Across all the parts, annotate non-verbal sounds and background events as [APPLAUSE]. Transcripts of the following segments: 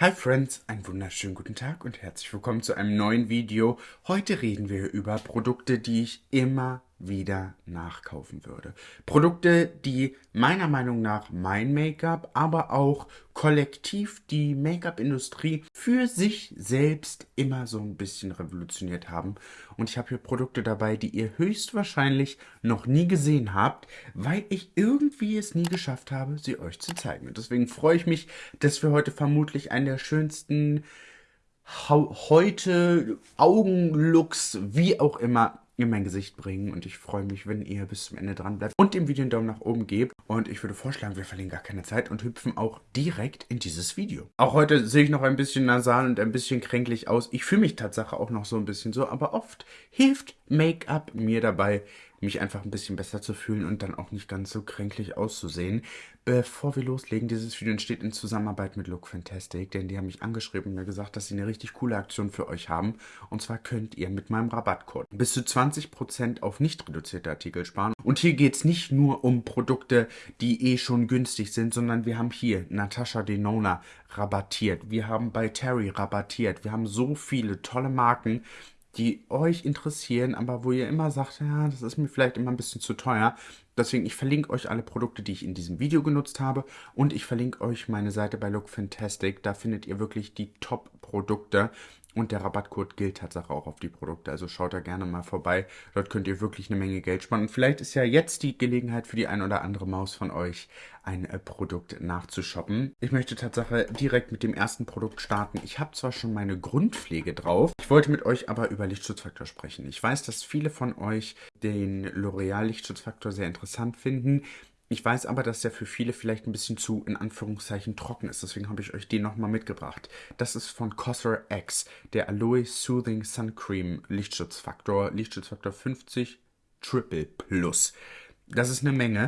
Hi Friends, einen wunderschönen guten Tag und herzlich willkommen zu einem neuen Video. Heute reden wir über Produkte, die ich immer wieder nachkaufen würde. Produkte, die meiner Meinung nach mein Make-up, aber auch kollektiv die Make-up-Industrie für sich selbst immer so ein bisschen revolutioniert haben. Und ich habe hier Produkte dabei, die ihr höchstwahrscheinlich noch nie gesehen habt, weil ich irgendwie es nie geschafft habe, sie euch zu zeigen. Und deswegen freue ich mich, dass wir heute vermutlich einen der schönsten heute Augenlooks, wie auch immer, in mein Gesicht bringen und ich freue mich, wenn ihr bis zum Ende dran bleibt und dem Video einen Daumen nach oben gebt und ich würde vorschlagen, wir verlieren gar keine Zeit und hüpfen auch direkt in dieses Video. Auch heute sehe ich noch ein bisschen nasal und ein bisschen kränklich aus. Ich fühle mich tatsächlich auch noch so ein bisschen so, aber oft hilft Make-up mir dabei, mich einfach ein bisschen besser zu fühlen und dann auch nicht ganz so kränklich auszusehen. Bevor wir loslegen, dieses Video entsteht in Zusammenarbeit mit Look Fantastic, denn die haben mich angeschrieben und mir gesagt, dass sie eine richtig coole Aktion für euch haben. Und zwar könnt ihr mit meinem Rabattcode bis zu 20% auf nicht reduzierte Artikel sparen. Und hier geht es nicht nur um Produkte, die eh schon günstig sind, sondern wir haben hier Natasha Denona rabattiert. Wir haben bei Terry rabattiert. Wir haben so viele tolle Marken, die euch interessieren, aber wo ihr immer sagt, ja, das ist mir vielleicht immer ein bisschen zu teuer. Deswegen, ich verlinke euch alle Produkte, die ich in diesem Video genutzt habe und ich verlinke euch meine Seite bei Look Fantastic. Da findet ihr wirklich die Top-Produkte und der Rabattcode gilt tatsächlich auch auf die Produkte. Also schaut da gerne mal vorbei. Dort könnt ihr wirklich eine Menge Geld sparen. Und vielleicht ist ja jetzt die Gelegenheit für die ein oder andere Maus von euch, ein äh, Produkt nachzushoppen. Ich möchte tatsächlich direkt mit dem ersten Produkt starten. Ich habe zwar schon meine Grundpflege drauf, ich wollte mit euch aber über Lichtschutzfaktor sprechen. Ich weiß, dass viele von euch den L'Oreal Lichtschutzfaktor sehr interessant finden. Ich weiß aber, dass der für viele vielleicht ein bisschen zu, in Anführungszeichen, trocken ist. Deswegen habe ich euch den nochmal mitgebracht. Das ist von Cosser X, der Aloe Soothing Sun Cream Lichtschutzfaktor. Lichtschutzfaktor 50 Triple Plus. Das ist eine Menge.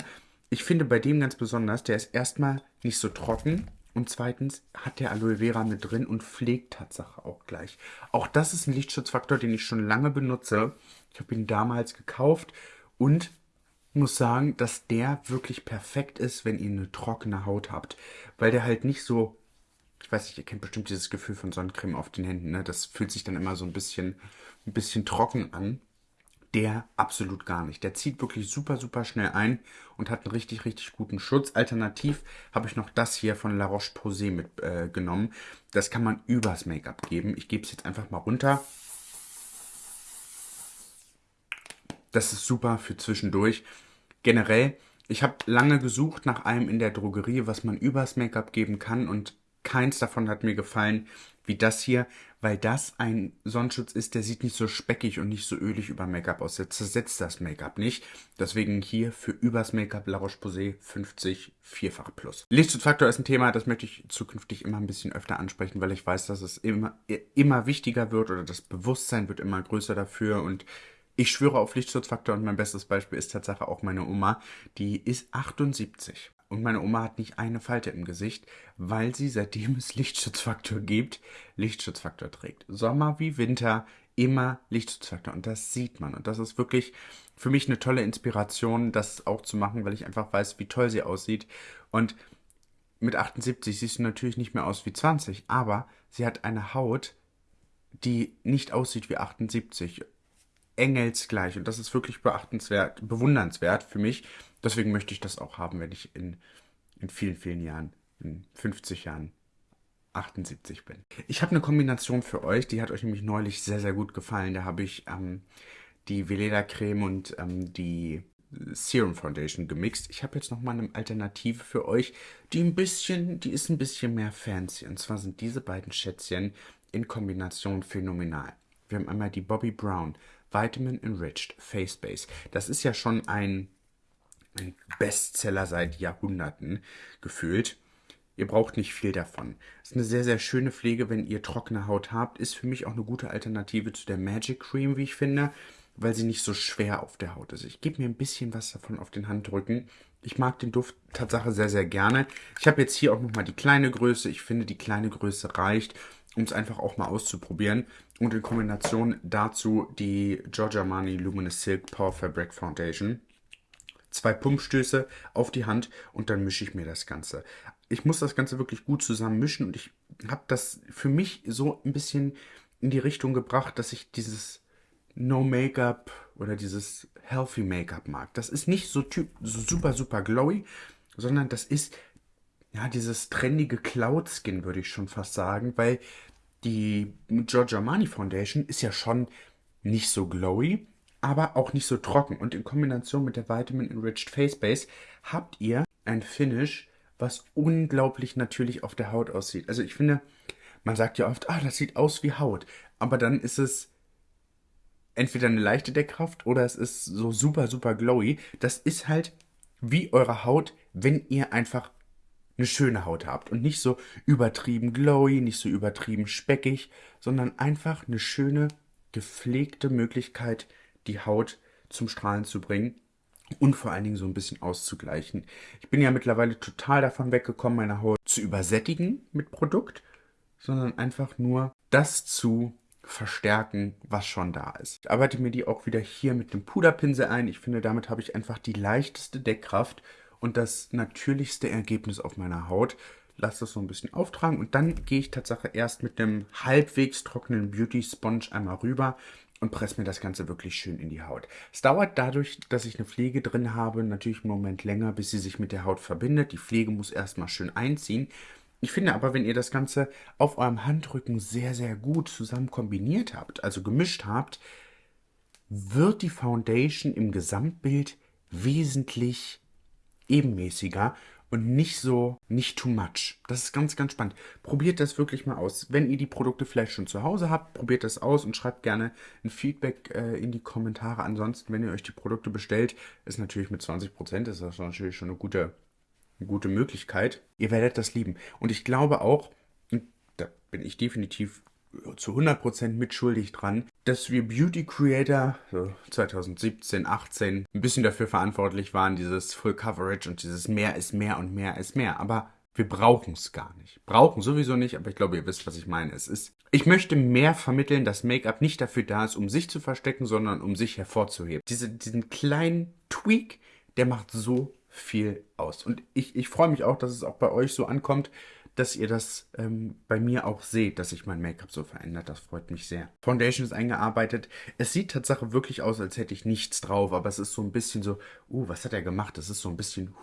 Ich finde bei dem ganz besonders, der ist erstmal nicht so trocken. Und zweitens hat der Aloe Vera mit drin und pflegt Tatsache auch gleich. Auch das ist ein Lichtschutzfaktor, den ich schon lange benutze. Ich habe ihn damals gekauft und muss sagen, dass der wirklich perfekt ist, wenn ihr eine trockene Haut habt. Weil der halt nicht so, ich weiß nicht, ihr kennt bestimmt dieses Gefühl von Sonnencreme auf den Händen, ne? Das fühlt sich dann immer so ein bisschen, ein bisschen trocken an. Der absolut gar nicht. Der zieht wirklich super, super schnell ein und hat einen richtig, richtig guten Schutz. Alternativ habe ich noch das hier von La Roche-Posay mitgenommen. Äh, das kann man übers Make-up geben. Ich gebe es jetzt einfach mal runter. Das ist super für zwischendurch. Generell, ich habe lange gesucht nach einem in der Drogerie, was man übers Make-up geben kann und keins davon hat mir gefallen wie das hier, weil das ein Sonnenschutz ist, der sieht nicht so speckig und nicht so ölig über Make-up aus. Der zersetzt das Make-up nicht. Deswegen hier für übers Make-up La Roche-Posay 50 vierfach plus. Lichtschutzfaktor ist ein Thema, das möchte ich zukünftig immer ein bisschen öfter ansprechen, weil ich weiß, dass es immer, immer wichtiger wird oder das Bewusstsein wird immer größer dafür und ich schwöre auf Lichtschutzfaktor und mein bestes Beispiel ist tatsächlich auch meine Oma. Die ist 78. Und meine Oma hat nicht eine Falte im Gesicht, weil sie, seitdem es Lichtschutzfaktor gibt, Lichtschutzfaktor trägt. Sommer wie Winter immer Lichtschutzfaktor. Und das sieht man. Und das ist wirklich für mich eine tolle Inspiration, das auch zu machen, weil ich einfach weiß, wie toll sie aussieht. Und mit 78 siehst du natürlich nicht mehr aus wie 20, aber sie hat eine Haut, die nicht aussieht wie 78 engelsgleich. Und das ist wirklich beachtenswert, bewundernswert für mich. Deswegen möchte ich das auch haben, wenn ich in, in vielen, vielen Jahren, in 50 Jahren 78 bin. Ich habe eine Kombination für euch, die hat euch nämlich neulich sehr, sehr gut gefallen. Da habe ich ähm, die Veleda Creme und ähm, die Serum Foundation gemixt. Ich habe jetzt nochmal eine Alternative für euch, die ein bisschen, die ist ein bisschen mehr fancy. Und zwar sind diese beiden Schätzchen in Kombination phänomenal. Wir haben einmal die Bobby Brown Vitamin Enriched Face Base. Das ist ja schon ein, ein Bestseller seit Jahrhunderten gefühlt. Ihr braucht nicht viel davon. Ist eine sehr, sehr schöne Pflege, wenn ihr trockene Haut habt. Ist für mich auch eine gute Alternative zu der Magic Cream, wie ich finde, weil sie nicht so schwer auf der Haut ist. Ich gebe mir ein bisschen was davon auf den Handrücken. Ich mag den Duft Tatsache sehr, sehr gerne. Ich habe jetzt hier auch nochmal die kleine Größe. Ich finde, die kleine Größe reicht um es einfach auch mal auszuprobieren. Und in Kombination dazu die Giorgio Armani Luminous Silk Power Fabric Foundation. Zwei Pumpstöße auf die Hand und dann mische ich mir das Ganze. ich muss das Ganze wirklich gut zusammen mischen und ich habe das für mich so ein bisschen in die Richtung gebracht, dass ich dieses No Make-up oder dieses Healthy Make-up mag. Das ist nicht so, typ, so super, super glowy, sondern das ist ja dieses trendige Cloud Skin, würde ich schon fast sagen, weil die Giorgio Armani Foundation ist ja schon nicht so glowy, aber auch nicht so trocken. Und in Kombination mit der Vitamin Enriched Face Base habt ihr ein Finish, was unglaublich natürlich auf der Haut aussieht. Also ich finde, man sagt ja oft, ah, das sieht aus wie Haut. Aber dann ist es entweder eine leichte Deckkraft oder es ist so super, super glowy. Das ist halt wie eure Haut, wenn ihr einfach eine schöne Haut habt und nicht so übertrieben glowy, nicht so übertrieben speckig, sondern einfach eine schöne, gepflegte Möglichkeit, die Haut zum Strahlen zu bringen und vor allen Dingen so ein bisschen auszugleichen. Ich bin ja mittlerweile total davon weggekommen, meine Haut zu übersättigen mit Produkt, sondern einfach nur das zu verstärken, was schon da ist. Ich arbeite mir die auch wieder hier mit dem Puderpinsel ein. Ich finde, damit habe ich einfach die leichteste Deckkraft und das natürlichste Ergebnis auf meiner Haut. Lass das so ein bisschen auftragen und dann gehe ich tatsächlich erst mit einem halbwegs trockenen Beauty Sponge einmal rüber und presse mir das Ganze wirklich schön in die Haut. Es dauert dadurch, dass ich eine Pflege drin habe, natürlich einen Moment länger, bis sie sich mit der Haut verbindet. Die Pflege muss erstmal schön einziehen. Ich finde aber, wenn ihr das Ganze auf eurem Handrücken sehr, sehr gut zusammen kombiniert habt, also gemischt habt, wird die Foundation im Gesamtbild wesentlich ebenmäßiger und nicht so, nicht too much. Das ist ganz, ganz spannend. Probiert das wirklich mal aus. Wenn ihr die Produkte vielleicht schon zu Hause habt, probiert das aus und schreibt gerne ein Feedback äh, in die Kommentare. Ansonsten, wenn ihr euch die Produkte bestellt, ist natürlich mit 20%, ist das natürlich schon eine gute eine gute Möglichkeit. Ihr werdet das lieben. Und ich glaube auch, da bin ich definitiv zu 100% mitschuldig dran, dass wir Beauty Creator so 2017, 18 ein bisschen dafür verantwortlich waren, dieses Full Coverage und dieses mehr ist mehr und mehr ist mehr. Aber wir brauchen es gar nicht. Brauchen sowieso nicht, aber ich glaube, ihr wisst, was ich meine. Es ist, ich möchte mehr vermitteln, dass Make-up nicht dafür da ist, um sich zu verstecken, sondern um sich hervorzuheben. Diese, diesen kleinen Tweak, der macht so viel aus. Und ich, ich freue mich auch, dass es auch bei euch so ankommt, dass ihr das ähm, bei mir auch seht, dass sich mein Make-up so verändert. Das freut mich sehr. Foundation ist eingearbeitet. Es sieht tatsächlich wirklich aus, als hätte ich nichts drauf, aber es ist so ein bisschen so, uh, was hat er gemacht? Das ist so ein bisschen uh,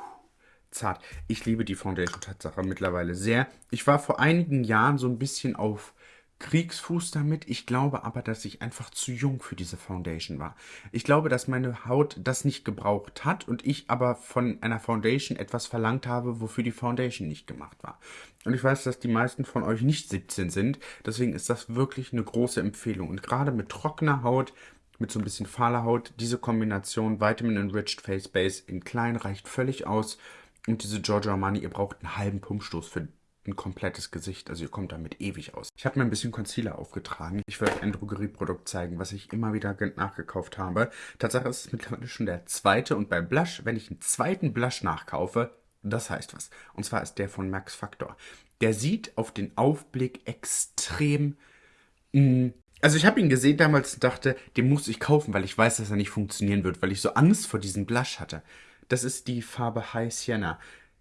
zart. Ich liebe die Foundation Tatsache mittlerweile sehr. Ich war vor einigen Jahren so ein bisschen auf Kriegsfuß damit. Ich glaube aber, dass ich einfach zu jung für diese Foundation war. Ich glaube, dass meine Haut das nicht gebraucht hat und ich aber von einer Foundation etwas verlangt habe, wofür die Foundation nicht gemacht war. Und ich weiß, dass die meisten von euch nicht 17 sind. Deswegen ist das wirklich eine große Empfehlung. Und gerade mit trockener Haut, mit so ein bisschen fahler Haut, diese Kombination Vitamin Enriched Face Base in klein reicht völlig aus. Und diese Giorgio Armani, ihr braucht einen halben Pumpstoß für ein komplettes Gesicht. Also ihr kommt damit ewig aus. Ich habe mir ein bisschen Concealer aufgetragen. Ich werde euch ein Drogerieprodukt zeigen, was ich immer wieder nachgekauft habe. Tatsache ist es mittlerweile schon der zweite. Und beim Blush, wenn ich einen zweiten Blush nachkaufe, das heißt was. Und zwar ist der von Max Factor. Der sieht auf den Aufblick extrem... Mm, also ich habe ihn gesehen damals und dachte, den muss ich kaufen, weil ich weiß, dass er nicht funktionieren wird, weil ich so Angst vor diesem Blush hatte. Das ist die Farbe High Sienna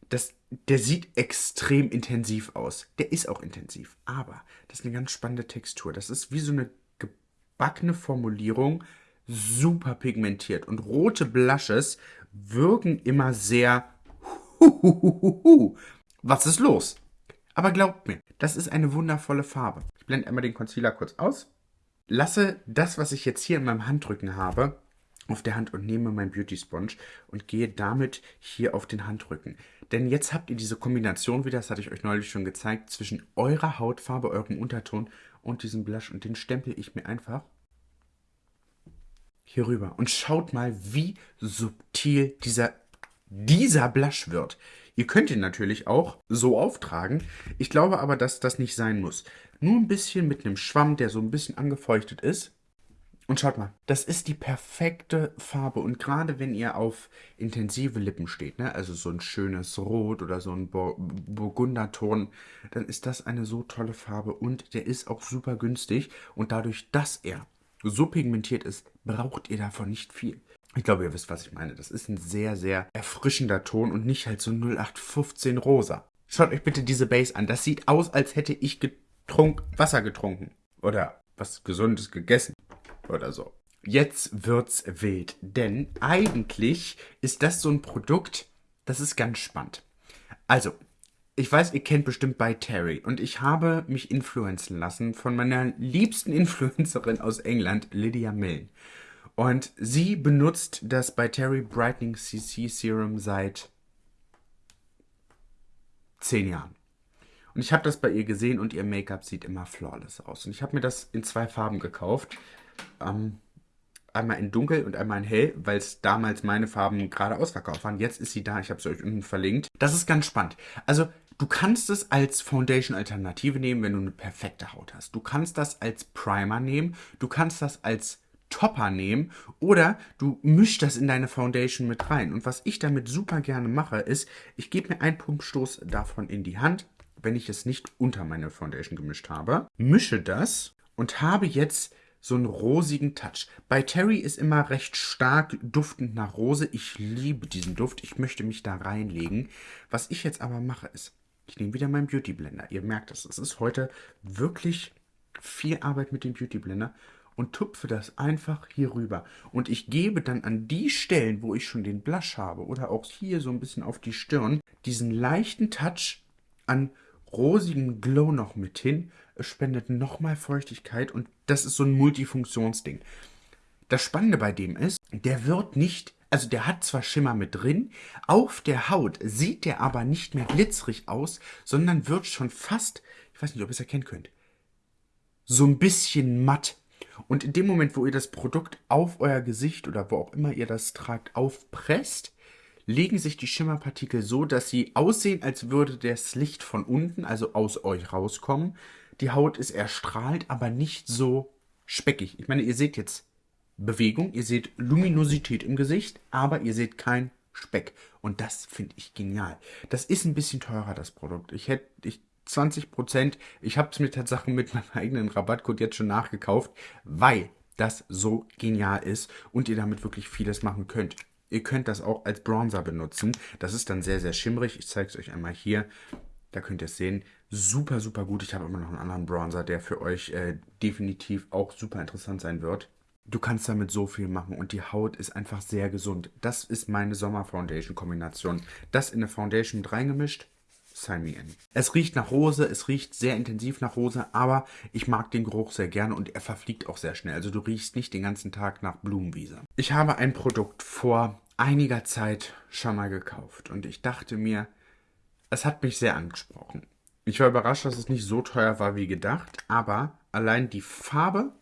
das, der sieht extrem intensiv aus. Der ist auch intensiv, aber das ist eine ganz spannende Textur. Das ist wie so eine gebackene Formulierung, super pigmentiert. Und rote Blushes wirken immer sehr Huhuhuhu. Was ist los? Aber glaubt mir, das ist eine wundervolle Farbe. Ich blende einmal den Concealer kurz aus. Lasse das, was ich jetzt hier in meinem Handrücken habe, auf der Hand und nehme mein Beauty Sponge und gehe damit hier auf den Handrücken. Denn jetzt habt ihr diese Kombination wieder, das hatte ich euch neulich schon gezeigt, zwischen eurer Hautfarbe, eurem Unterton und diesem Blush. Und den stempel ich mir einfach hier rüber. Und schaut mal, wie subtil dieser, dieser Blush wird. Ihr könnt ihn natürlich auch so auftragen. Ich glaube aber, dass das nicht sein muss. Nur ein bisschen mit einem Schwamm, der so ein bisschen angefeuchtet ist. Und schaut mal, das ist die perfekte Farbe. Und gerade wenn ihr auf intensive Lippen steht, ne, also so ein schönes Rot oder so ein Bur Burgunderton, dann ist das eine so tolle Farbe. Und der ist auch super günstig. Und dadurch, dass er so pigmentiert ist, braucht ihr davon nicht viel. Ich glaube, ihr wisst, was ich meine. Das ist ein sehr, sehr erfrischender Ton und nicht halt so 0815 rosa. Schaut euch bitte diese Base an. Das sieht aus, als hätte ich getrunk Wasser getrunken. Oder was Gesundes gegessen. Oder so. Jetzt wird's wild. Denn eigentlich ist das so ein Produkt, das ist ganz spannend. Also, ich weiß, ihr kennt bestimmt bei Terry und ich habe mich influenzen lassen von meiner liebsten Influencerin aus England, Lydia Milne. Und sie benutzt das bei Terry Brightening CC Serum seit zehn Jahren. Und ich habe das bei ihr gesehen und ihr Make-up sieht immer flawless aus. Und ich habe mir das in zwei Farben gekauft. Ähm, einmal in dunkel und einmal in hell, weil es damals meine Farben gerade ausverkauft waren. Jetzt ist sie da, ich habe sie euch unten verlinkt. Das ist ganz spannend. Also du kannst es als Foundation-Alternative nehmen, wenn du eine perfekte Haut hast. Du kannst das als Primer nehmen, du kannst das als Topper nehmen oder du mischst das in deine Foundation mit rein. Und was ich damit super gerne mache, ist, ich gebe mir einen Pumpstoß davon in die Hand, wenn ich es nicht unter meine Foundation gemischt habe, mische das und habe jetzt so einen rosigen Touch. Bei Terry ist immer recht stark duftend nach Rose. Ich liebe diesen Duft. Ich möchte mich da reinlegen. Was ich jetzt aber mache ist, ich nehme wieder meinen Beauty Blender. Ihr merkt es, es ist heute wirklich viel Arbeit mit dem Beauty Blender und tupfe das einfach hier rüber. Und ich gebe dann an die Stellen, wo ich schon den Blush habe oder auch hier so ein bisschen auf die Stirn, diesen leichten Touch an rosigem Glow noch mit hin. Es spendet nochmal Feuchtigkeit und das ist so ein Multifunktionsding. Das Spannende bei dem ist, der wird nicht, also der hat zwar Schimmer mit drin, auf der Haut sieht der aber nicht mehr glitzerig aus, sondern wird schon fast, ich weiß nicht, ob ihr es erkennen könnt, so ein bisschen matt. Und in dem Moment, wo ihr das Produkt auf euer Gesicht oder wo auch immer ihr das tragt, aufpresst, legen sich die Schimmerpartikel so, dass sie aussehen, als würde das Licht von unten, also aus euch rauskommen. Die Haut ist erstrahlt, aber nicht so speckig. Ich meine, ihr seht jetzt Bewegung, ihr seht Luminosität im Gesicht, aber ihr seht kein Speck. Und das finde ich genial. Das ist ein bisschen teurer, das Produkt. Ich hätte, ich 20 Prozent. Ich habe es mir tatsächlich mit meinem eigenen Rabattcode jetzt schon nachgekauft, weil das so genial ist und ihr damit wirklich vieles machen könnt. Ihr könnt das auch als Bronzer benutzen. Das ist dann sehr, sehr schimmrig. Ich zeige es euch einmal hier. Da könnt ihr es sehen. Super, super gut. Ich habe immer noch einen anderen Bronzer, der für euch äh, definitiv auch super interessant sein wird. Du kannst damit so viel machen und die Haut ist einfach sehr gesund. Das ist meine Sommer-Foundation-Kombination. Das in eine Foundation mit reingemischt sign me in. Es riecht nach Rose, es riecht sehr intensiv nach Rose, aber ich mag den Geruch sehr gerne und er verfliegt auch sehr schnell. Also du riechst nicht den ganzen Tag nach Blumenwiese. Ich habe ein Produkt vor einiger Zeit schon mal gekauft und ich dachte mir, es hat mich sehr angesprochen. Ich war überrascht, dass es nicht so teuer war wie gedacht, aber allein die Farbe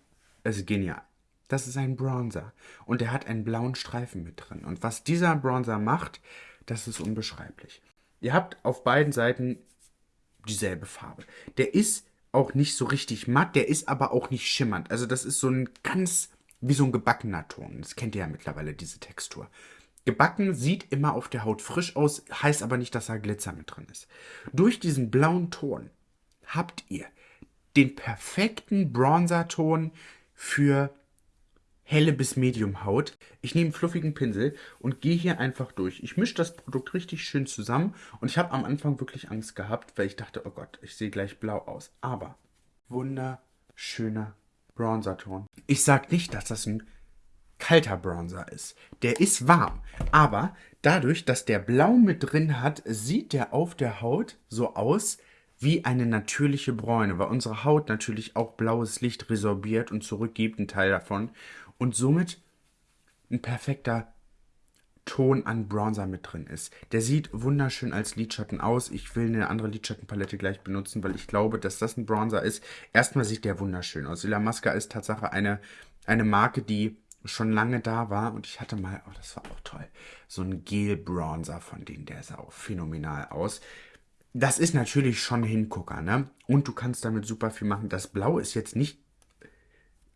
ist genial. Das ist ein Bronzer und er hat einen blauen Streifen mit drin. Und was dieser Bronzer macht, das ist unbeschreiblich. Ihr habt auf beiden Seiten dieselbe Farbe. Der ist auch nicht so richtig matt, der ist aber auch nicht schimmernd. Also das ist so ein ganz, wie so ein gebackener Ton. Das kennt ihr ja mittlerweile, diese Textur. Gebacken sieht immer auf der Haut frisch aus, heißt aber nicht, dass da Glitzer mit drin ist. Durch diesen blauen Ton habt ihr den perfekten Bronzerton für helle bis Medium Haut. Ich nehme einen fluffigen Pinsel und gehe hier einfach durch. Ich mische das Produkt richtig schön zusammen und ich habe am Anfang wirklich Angst gehabt, weil ich dachte, oh Gott, ich sehe gleich blau aus. Aber wunderschöner Bronzerton. Ich sage nicht, dass das ein kalter Bronzer ist. Der ist warm, aber dadurch, dass der Blau mit drin hat, sieht der auf der Haut so aus wie eine natürliche Bräune, weil unsere Haut natürlich auch blaues Licht resorbiert und zurückgibt, einen Teil davon und somit ein perfekter Ton an Bronzer mit drin ist. Der sieht wunderschön als Lidschatten aus. Ich will eine andere Lidschattenpalette gleich benutzen, weil ich glaube, dass das ein Bronzer ist. Erstmal sieht der wunderschön aus. Ilamasca ist Tatsache eine, eine Marke, die schon lange da war und ich hatte mal, oh, das war auch toll, so ein Gel-Bronzer von denen, der sah auch phänomenal aus. Das ist natürlich schon Hingucker, ne? Und du kannst damit super viel machen. Das Blau ist jetzt nicht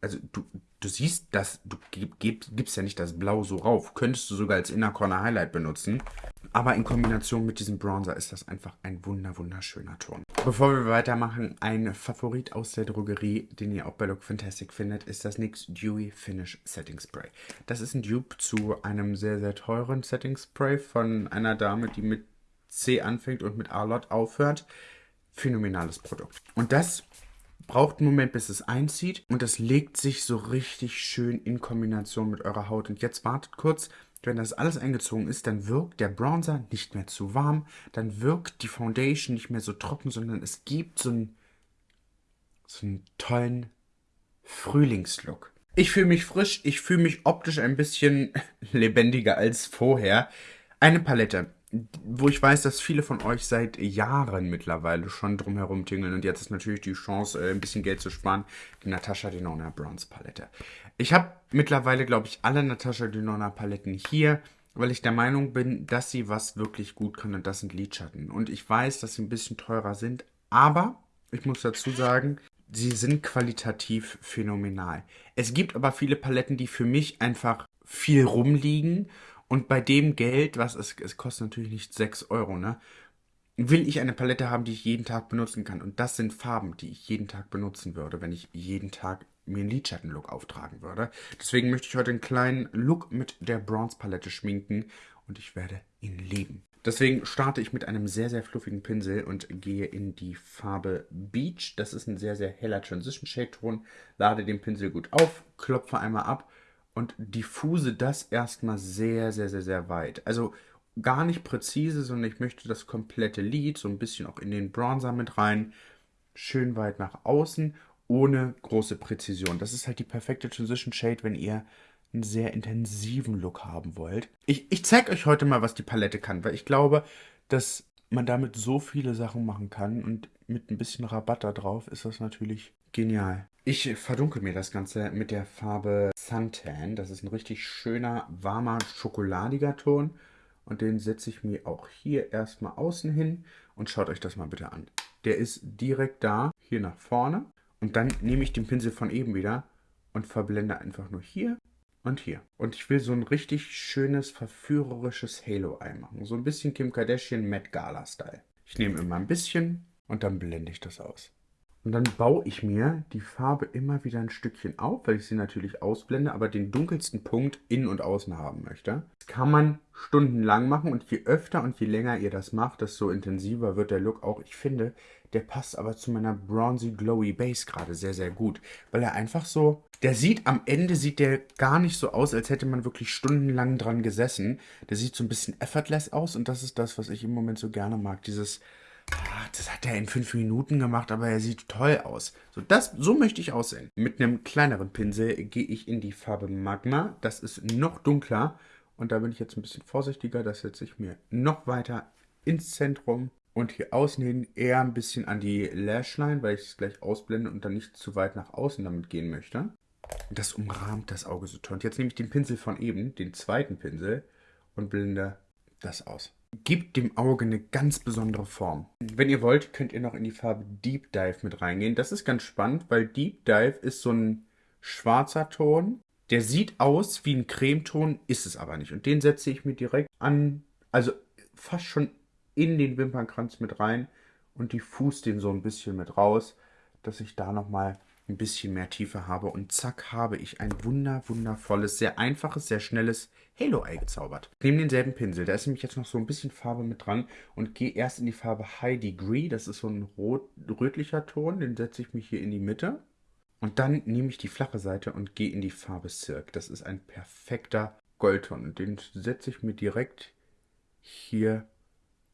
also du, du siehst das, du gib, gibst ja nicht das Blau so rauf. Könntest du sogar als Inner Corner Highlight benutzen. Aber in Kombination mit diesem Bronzer ist das einfach ein wunder wunderschöner Ton. Bevor wir weitermachen, ein Favorit aus der Drogerie, den ihr auch bei Look Fantastic findet, ist das NYX Dewy Finish Setting Spray. Das ist ein Dupe zu einem sehr, sehr teuren Setting Spray von einer Dame, die mit C anfängt und mit Arlott aufhört. Phänomenales Produkt. Und das braucht einen Moment, bis es einzieht und das legt sich so richtig schön in Kombination mit eurer Haut. Und jetzt wartet kurz, wenn das alles eingezogen ist, dann wirkt der Bronzer nicht mehr zu warm, dann wirkt die Foundation nicht mehr so trocken, sondern es gibt so einen, so einen tollen Frühlingslook. Ich fühle mich frisch, ich fühle mich optisch ein bisschen [LAUGHS] lebendiger als vorher. Eine Palette, wo ich weiß, dass viele von euch seit Jahren mittlerweile schon drumherum tingeln und jetzt ist natürlich die Chance, äh, ein bisschen Geld zu sparen, die Natascha Denona Bronze Palette. Ich habe mittlerweile, glaube ich, alle Natascha Denona Paletten hier, weil ich der Meinung bin, dass sie was wirklich gut kann und das sind Lidschatten. Und ich weiß, dass sie ein bisschen teurer sind, aber ich muss dazu sagen, sie sind qualitativ phänomenal. Es gibt aber viele Paletten, die für mich einfach viel rumliegen und bei dem Geld, was es, es kostet natürlich nicht 6 Euro, ne? Will ich eine Palette haben, die ich jeden Tag benutzen kann. Und das sind Farben, die ich jeden Tag benutzen würde, wenn ich jeden Tag mir einen Lidschattenlook auftragen würde. Deswegen möchte ich heute einen kleinen Look mit der Bronze Palette schminken und ich werde ihn lieben. Deswegen starte ich mit einem sehr, sehr fluffigen Pinsel und gehe in die Farbe Beach. Das ist ein sehr, sehr heller Transition Shade Ton. Lade den Pinsel gut auf, klopfe einmal ab und diffuse das erstmal sehr, sehr, sehr, sehr weit. Also gar nicht präzise, sondern ich möchte das komplette Lid so ein bisschen auch in den Bronzer mit rein. Schön weit nach außen, ohne große Präzision. Das ist halt die perfekte Transition Shade, wenn ihr einen sehr intensiven Look haben wollt. Ich, ich zeige euch heute mal, was die Palette kann, weil ich glaube, dass man damit so viele Sachen machen kann und mit ein bisschen Rabatt da drauf ist das natürlich genial. Ich verdunkel mir das Ganze mit der Farbe Suntan. Das ist ein richtig schöner, warmer, schokoladiger Ton. Und den setze ich mir auch hier erstmal außen hin. Und schaut euch das mal bitte an. Der ist direkt da, hier nach vorne. Und dann nehme ich den Pinsel von eben wieder und verblende einfach nur hier und hier. Und ich will so ein richtig schönes, verführerisches Halo-Eye machen. So ein bisschen Kim Kardashian Met Gala-Style. Ich nehme immer ein bisschen und dann blende ich das aus. Und dann baue ich mir die Farbe immer wieder ein Stückchen auf, weil ich sie natürlich ausblende, aber den dunkelsten Punkt innen und außen haben möchte. Das kann man stundenlang machen und je öfter und je länger ihr das macht, desto intensiver wird der Look auch. Ich finde, der passt aber zu meiner bronzy glowy Base gerade sehr, sehr gut, weil er einfach so, der sieht am Ende, sieht der gar nicht so aus, als hätte man wirklich stundenlang dran gesessen. Der sieht so ein bisschen effortless aus und das ist das, was ich im Moment so gerne mag, dieses das hat er in fünf Minuten gemacht, aber er sieht toll aus. So, das, so möchte ich aussehen. Mit einem kleineren Pinsel gehe ich in die Farbe Magma. Das ist noch dunkler. Und da bin ich jetzt ein bisschen vorsichtiger. Das setze ich mir noch weiter ins Zentrum. Und hier außen hin eher ein bisschen an die Lashline, weil ich es gleich ausblende und dann nicht zu weit nach außen damit gehen möchte. Das umrahmt das Auge so toll. Und jetzt nehme ich den Pinsel von eben, den zweiten Pinsel, und blende das aus gibt dem Auge eine ganz besondere Form. Wenn ihr wollt, könnt ihr noch in die Farbe Deep Dive mit reingehen. Das ist ganz spannend, weil Deep Dive ist so ein schwarzer Ton. Der sieht aus wie ein Cremeton, ist es aber nicht. Und den setze ich mir direkt an, also fast schon in den Wimpernkranz mit rein und diffus den so ein bisschen mit raus, dass ich da nochmal ein bisschen mehr Tiefe habe und zack habe ich ein wunder, wundervolles, sehr einfaches, sehr schnelles Halo-Eye gezaubert. Ich nehme denselben Pinsel, da ist nämlich jetzt noch so ein bisschen Farbe mit dran und gehe erst in die Farbe High Degree, das ist so ein rot, rötlicher Ton, den setze ich mich hier in die Mitte. Und dann nehme ich die flache Seite und gehe in die Farbe Silk. Das ist ein perfekter Goldton den setze ich mir direkt hier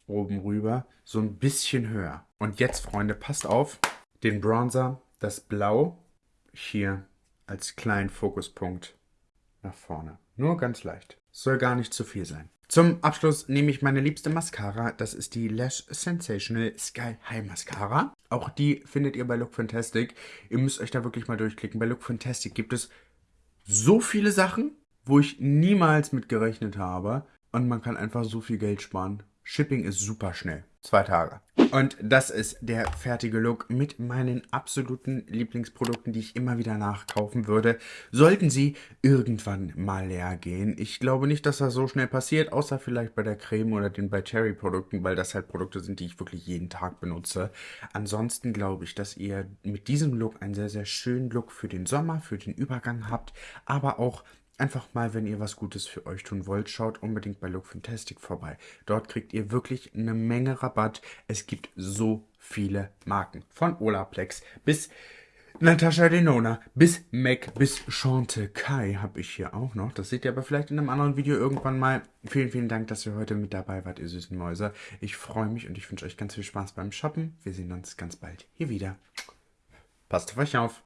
oben rüber, so ein bisschen höher. Und jetzt, Freunde, passt auf, den Bronzer das Blau hier als kleinen Fokuspunkt nach vorne. Nur ganz leicht. Soll gar nicht zu viel sein. Zum Abschluss nehme ich meine liebste Mascara. Das ist die Lash Sensational Sky High Mascara. Auch die findet ihr bei Look Fantastic. Ihr müsst euch da wirklich mal durchklicken. Bei Look Fantastic gibt es so viele Sachen, wo ich niemals mit gerechnet habe. Und man kann einfach so viel Geld sparen. Shipping ist super schnell. Zwei Tage. Und das ist der fertige Look mit meinen absoluten Lieblingsprodukten, die ich immer wieder nachkaufen würde. Sollten sie irgendwann mal leer gehen. Ich glaube nicht, dass das so schnell passiert, außer vielleicht bei der Creme oder den bei Cherry Produkten, weil das halt Produkte sind, die ich wirklich jeden Tag benutze. Ansonsten glaube ich, dass ihr mit diesem Look einen sehr, sehr schönen Look für den Sommer, für den Übergang habt, aber auch einfach mal, wenn ihr was Gutes für euch tun wollt, schaut unbedingt bei Look Fantastic vorbei. Dort kriegt ihr wirklich eine Menge Rabatt. Es gibt so viele Marken. Von Olaplex bis Natascha Denona bis Mac bis Chante Kai habe ich hier auch noch. Das seht ihr aber vielleicht in einem anderen Video irgendwann mal. Vielen, vielen Dank, dass ihr heute mit dabei wart, ihr süßen Mäuse. Ich freue mich und ich wünsche euch ganz viel Spaß beim Shoppen. Wir sehen uns ganz bald hier wieder. Passt auf euch auf.